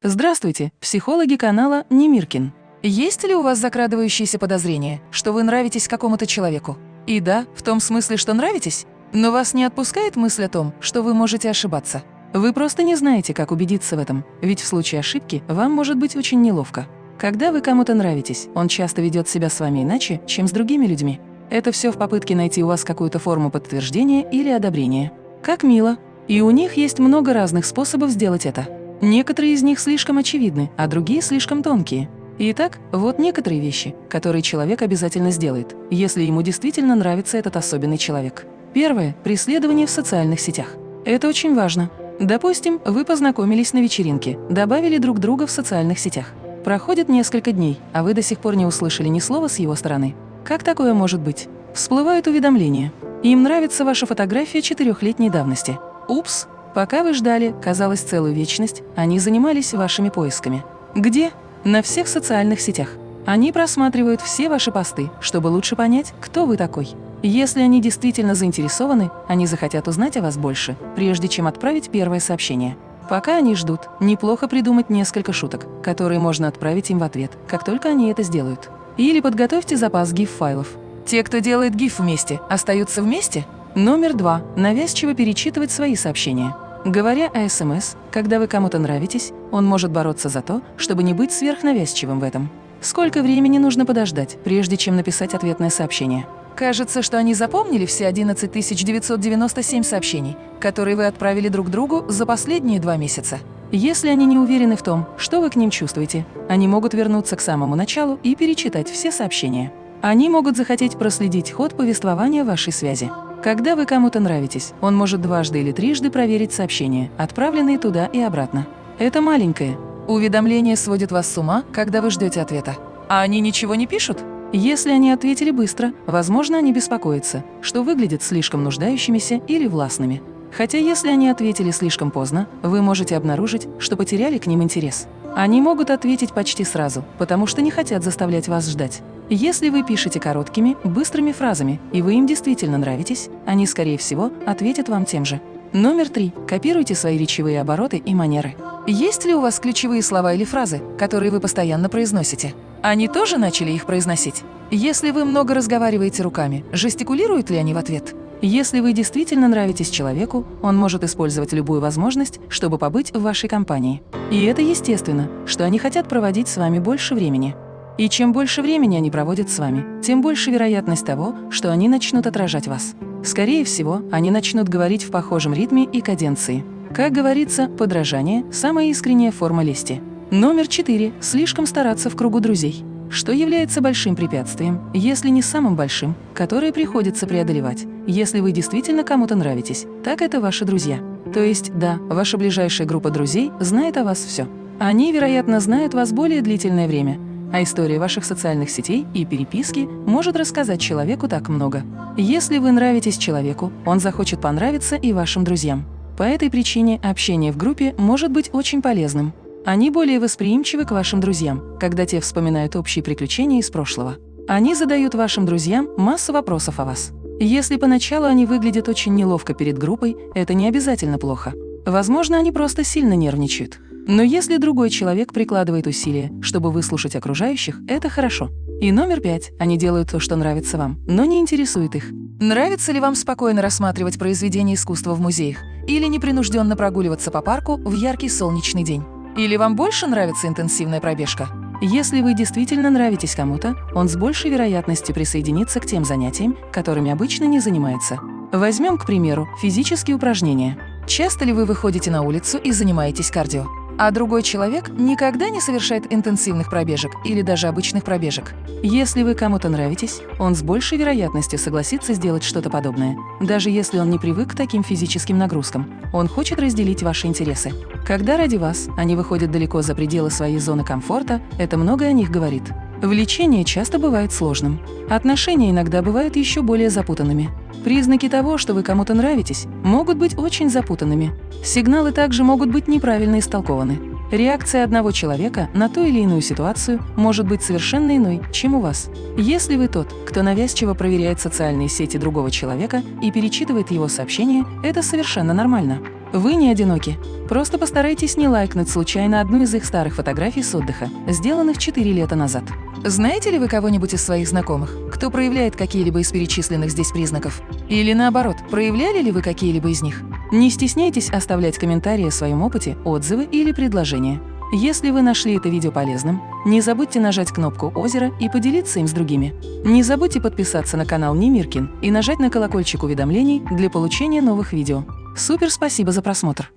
Здравствуйте, психологи канала Немиркин. Есть ли у вас закрадывающиеся подозрения, что вы нравитесь какому-то человеку? И да, в том смысле, что нравитесь? Но вас не отпускает мысль о том, что вы можете ошибаться? Вы просто не знаете, как убедиться в этом, ведь в случае ошибки вам может быть очень неловко. Когда вы кому-то нравитесь, он часто ведет себя с вами иначе, чем с другими людьми. Это все в попытке найти у вас какую-то форму подтверждения или одобрения. Как мило. И у них есть много разных способов сделать это. Некоторые из них слишком очевидны, а другие слишком тонкие. Итак, вот некоторые вещи, которые человек обязательно сделает, если ему действительно нравится этот особенный человек. Первое – преследование в социальных сетях. Это очень важно. Допустим, вы познакомились на вечеринке, добавили друг друга в социальных сетях. Проходит несколько дней, а вы до сих пор не услышали ни слова с его стороны. Как такое может быть? Всплывают уведомления. Им нравится ваша фотография четырехлетней давности. Упс, Пока вы ждали, казалось, целую вечность, они занимались вашими поисками. Где? На всех социальных сетях. Они просматривают все ваши посты, чтобы лучше понять, кто вы такой. Если они действительно заинтересованы, они захотят узнать о вас больше, прежде чем отправить первое сообщение. Пока они ждут, неплохо придумать несколько шуток, которые можно отправить им в ответ, как только они это сделают. Или подготовьте запас GIF-файлов. Те, кто делает GIF вместе, остаются вместе? Номер два. Навязчиво перечитывать свои сообщения. Говоря о СМС, когда вы кому-то нравитесь, он может бороться за то, чтобы не быть сверхнавязчивым в этом. Сколько времени нужно подождать, прежде чем написать ответное сообщение? Кажется, что они запомнили все 11 997 сообщений, которые вы отправили друг другу за последние два месяца. Если они не уверены в том, что вы к ним чувствуете, они могут вернуться к самому началу и перечитать все сообщения. Они могут захотеть проследить ход повествования вашей связи. Когда вы кому-то нравитесь, он может дважды или трижды проверить сообщения, отправленные туда и обратно. Это маленькое. Уведомление сводит вас с ума, когда вы ждете ответа. А они ничего не пишут? Если они ответили быстро, возможно, они беспокоятся, что выглядят слишком нуждающимися или властными. Хотя если они ответили слишком поздно, вы можете обнаружить, что потеряли к ним интерес. Они могут ответить почти сразу, потому что не хотят заставлять вас ждать. Если вы пишете короткими, быстрыми фразами, и вы им действительно нравитесь, они, скорее всего, ответят вам тем же. Номер три. Копируйте свои речевые обороты и манеры. Есть ли у вас ключевые слова или фразы, которые вы постоянно произносите? Они тоже начали их произносить? Если вы много разговариваете руками, жестикулируют ли они в ответ? Если вы действительно нравитесь человеку, он может использовать любую возможность, чтобы побыть в вашей компании. И это естественно, что они хотят проводить с вами больше времени. И чем больше времени они проводят с вами, тем больше вероятность того, что они начнут отражать вас. Скорее всего, они начнут говорить в похожем ритме и каденции. Как говорится, подражание – самая искренняя форма лести. Номер четыре – слишком стараться в кругу друзей. Что является большим препятствием, если не самым большим, которое приходится преодолевать, если вы действительно кому-то нравитесь, так это ваши друзья. То есть, да, ваша ближайшая группа друзей знает о вас все. Они, вероятно, знают вас более длительное время, а история ваших социальных сетей и переписки может рассказать человеку так много. Если вы нравитесь человеку, он захочет понравиться и вашим друзьям. По этой причине общение в группе может быть очень полезным. Они более восприимчивы к вашим друзьям, когда те вспоминают общие приключения из прошлого. Они задают вашим друзьям массу вопросов о вас. Если поначалу они выглядят очень неловко перед группой, это не обязательно плохо. Возможно, они просто сильно нервничают. Но если другой человек прикладывает усилия, чтобы выслушать окружающих, это хорошо. И номер пять. Они делают то, что нравится вам, но не интересует их. Нравится ли вам спокойно рассматривать произведения искусства в музеях или непринужденно прогуливаться по парку в яркий солнечный день? Или вам больше нравится интенсивная пробежка? Если вы действительно нравитесь кому-то, он с большей вероятностью присоединится к тем занятиям, которыми обычно не занимается. Возьмем, к примеру, физические упражнения. Часто ли вы выходите на улицу и занимаетесь кардио? А другой человек никогда не совершает интенсивных пробежек или даже обычных пробежек. Если вы кому-то нравитесь, он с большей вероятностью согласится сделать что-то подобное, даже если он не привык к таким физическим нагрузкам. Он хочет разделить ваши интересы. Когда ради вас они выходят далеко за пределы своей зоны комфорта, это многое о них говорит. Влечение часто бывает сложным. Отношения иногда бывают еще более запутанными. Признаки того, что вы кому-то нравитесь, могут быть очень запутанными. Сигналы также могут быть неправильно истолкованы. Реакция одного человека на ту или иную ситуацию может быть совершенно иной, чем у вас. Если вы тот, кто навязчиво проверяет социальные сети другого человека и перечитывает его сообщения, это совершенно нормально. Вы не одиноки. Просто постарайтесь не лайкнуть случайно одну из их старых фотографий с отдыха, сделанных 4 лета назад. Знаете ли вы кого-нибудь из своих знакомых, кто проявляет какие-либо из перечисленных здесь признаков? Или наоборот, проявляли ли вы какие-либо из них? Не стесняйтесь оставлять комментарии о своем опыте, отзывы или предложения. Если вы нашли это видео полезным, не забудьте нажать кнопку «Озеро» и поделиться им с другими. Не забудьте подписаться на канал Немиркин и нажать на колокольчик уведомлений для получения новых видео. Супер спасибо за просмотр!